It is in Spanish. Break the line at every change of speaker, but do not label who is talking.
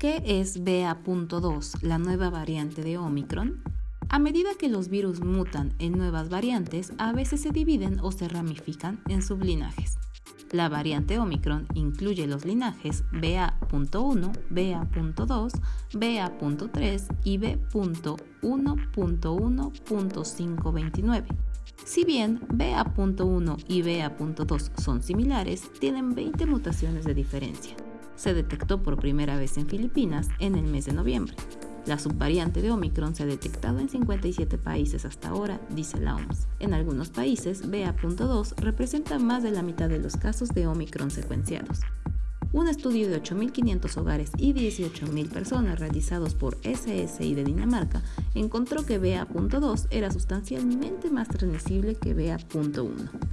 ¿Qué es BA.2, la nueva variante de Omicron? A medida que los virus mutan en nuevas variantes, a veces se dividen o se ramifican en sublinajes. La variante Omicron incluye los linajes BA.1, BA.2, BA.3 y B.1.1.529. Si bien BA.1 y BA.2 son similares, tienen 20 mutaciones de diferencia. Se detectó por primera vez en Filipinas en el mes de noviembre. La subvariante de Omicron se ha detectado en 57 países hasta ahora, dice la OMS. En algunos países, BA.2 representa más de la mitad de los casos de Omicron secuenciados. Un estudio de 8.500 hogares y 18.000 personas realizados por SSI de Dinamarca encontró que BA.2 era sustancialmente más transmisible que BA.1.